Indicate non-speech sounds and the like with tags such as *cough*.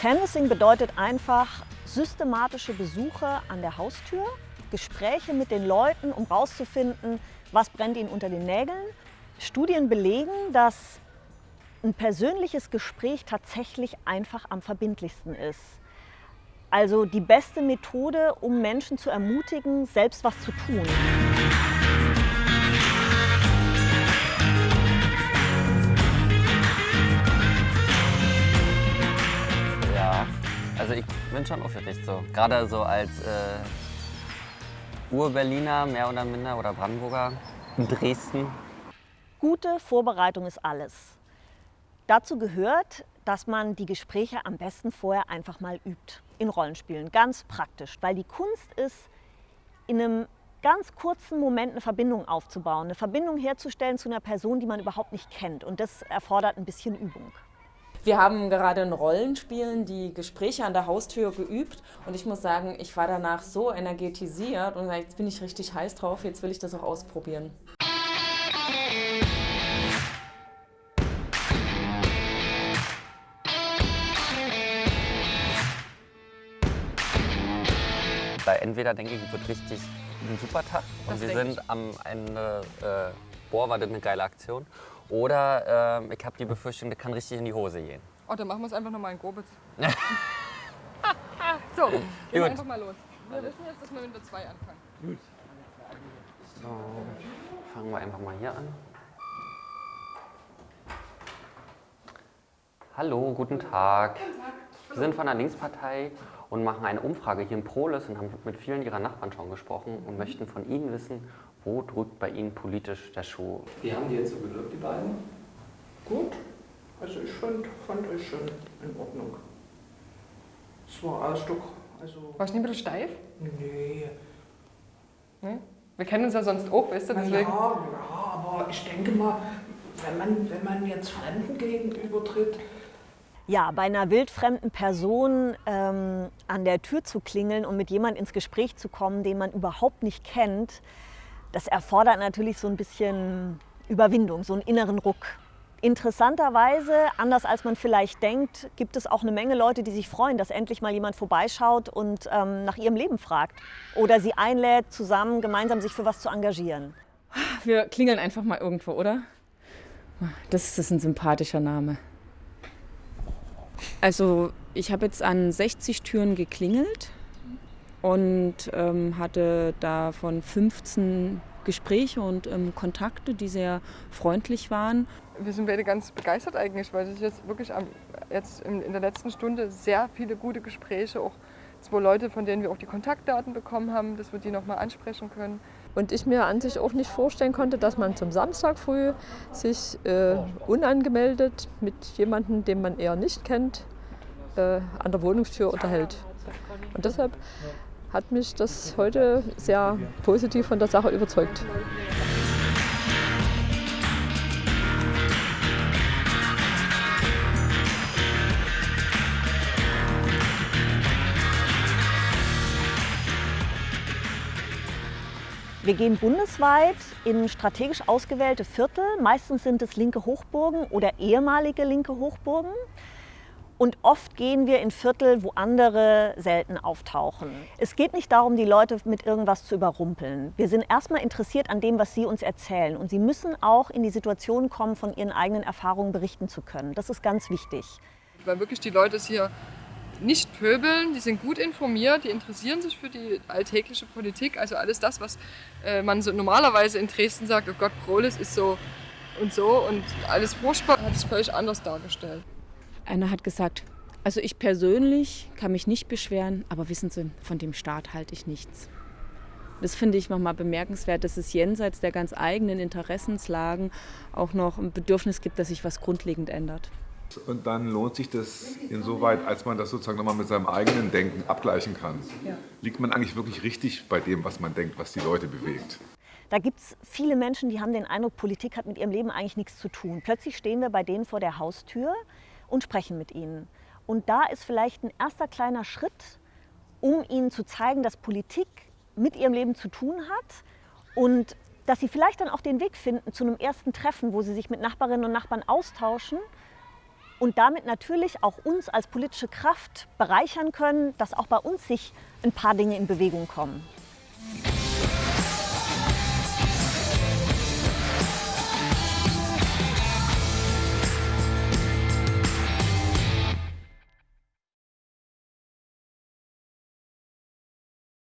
Canvassing bedeutet einfach systematische Besuche an der Haustür, Gespräche mit den Leuten, um herauszufinden, was brennt ihnen unter den Nägeln. Studien belegen, dass ein persönliches Gespräch tatsächlich einfach am verbindlichsten ist. Also die beste Methode, um Menschen zu ermutigen, selbst was zu tun. Bin schon aufgeregt so. Gerade so als äh, Ur-Berliner, mehr oder minder, oder Brandenburger in Dresden. Gute Vorbereitung ist alles. Dazu gehört, dass man die Gespräche am besten vorher einfach mal übt in Rollenspielen. Ganz praktisch, weil die Kunst ist, in einem ganz kurzen Moment eine Verbindung aufzubauen, eine Verbindung herzustellen zu einer Person, die man überhaupt nicht kennt. Und das erfordert ein bisschen Übung. Wir haben gerade in Rollenspielen die Gespräche an der Haustür geübt und ich muss sagen, ich war danach so energetisiert und jetzt bin ich richtig heiß drauf, jetzt will ich das auch ausprobieren. Bei entweder denke ich, wird richtig ein super Tag und Das wir sind am Ende, äh, boah, war das eine geile Aktion. Oder äh, ich habe die Befürchtung, das kann richtig in die Hose gehen. Oh, dann machen wir es einfach nochmal in Grobitz. *laughs* so, gehen wir Gut. einfach mal los. Wir wissen jetzt, dass wir mit der 2 anfangen. So, fangen wir einfach mal hier an. Hallo, guten Tag. Wir sind von der Linkspartei und machen eine Umfrage hier in Prolis und haben mit vielen Ihrer Nachbarn schon gesprochen und möchten von Ihnen wissen, wo drückt bei Ihnen politisch der Schuh? Wie haben die jetzt so gewirkt, die beiden? Gut. Also ich fand, fand euch schon in Ordnung. Es war alles doch, also... Warst du nicht ein bisschen steif? Nee. Nee? Wir kennen uns ja sonst auch, weißt du, Na ja, deswegen. ja, aber ich denke mal, wenn man, wenn man jetzt Fremden gegenübertritt, Ja, bei einer wildfremden Person ähm, an der Tür zu klingeln und mit jemandem ins Gespräch zu kommen, den man überhaupt nicht kennt, das erfordert natürlich so ein bisschen Überwindung, so einen inneren Ruck. Interessanterweise, anders als man vielleicht denkt, gibt es auch eine Menge Leute, die sich freuen, dass endlich mal jemand vorbeischaut und ähm, nach ihrem Leben fragt oder sie einlädt, zusammen gemeinsam sich für was zu engagieren. Wir klingeln einfach mal irgendwo, oder? Das ist ein sympathischer Name. Also ich habe jetzt an 60 Türen geklingelt und ähm, hatte davon 15 Gespräche und ähm, Kontakte, die sehr freundlich waren. Wir sind beide ganz begeistert eigentlich, weil es jetzt wirklich am, jetzt in, in der letzten Stunde sehr viele gute Gespräche, auch zwei Leute, von denen wir auch die Kontaktdaten bekommen haben, dass wir die nochmal ansprechen können. Und ich mir an sich auch nicht vorstellen konnte, dass man zum Samstag früh sich äh, unangemeldet mit jemandem, den man eher nicht kennt, äh, an der Wohnungstür unterhält. Und deshalb hat mich das heute sehr positiv von der Sache überzeugt. Wir gehen bundesweit in strategisch ausgewählte Viertel. Meistens sind es linke Hochburgen oder ehemalige linke Hochburgen. Und oft gehen wir in Viertel, wo andere selten auftauchen. Es geht nicht darum, die Leute mit irgendwas zu überrumpeln. Wir sind erstmal interessiert an dem, was sie uns erzählen. Und sie müssen auch in die Situation kommen, von ihren eigenen Erfahrungen berichten zu können. Das ist ganz wichtig. Weil wirklich die Leute es hier nicht pöbeln, die sind gut informiert, die interessieren sich für die alltägliche Politik. Also alles das, was äh, man so normalerweise in Dresden sagt, oh Gott, Prolis ist so und so und alles furchtbar, hat es völlig anders dargestellt. Einer hat gesagt, also ich persönlich kann mich nicht beschweren, aber wissen Sie, von dem Staat halte ich nichts. Das finde ich nochmal bemerkenswert, dass es jenseits der ganz eigenen Interessenslagen auch noch ein Bedürfnis gibt, dass sich was grundlegend ändert. Und dann lohnt sich das insoweit, als man das sozusagen nochmal mit seinem eigenen Denken abgleichen kann. Liegt man eigentlich wirklich richtig bei dem, was man denkt, was die Leute bewegt? Da gibt es viele Menschen, die haben den Eindruck, Politik hat mit ihrem Leben eigentlich nichts zu tun. Plötzlich stehen wir bei denen vor der Haustür und sprechen mit ihnen. Und da ist vielleicht ein erster kleiner Schritt, um ihnen zu zeigen, dass Politik mit ihrem Leben zu tun hat und dass sie vielleicht dann auch den Weg finden zu einem ersten Treffen, wo sie sich mit Nachbarinnen und Nachbarn austauschen und damit natürlich auch uns als politische Kraft bereichern können, dass auch bei uns sich ein paar Dinge in Bewegung kommen.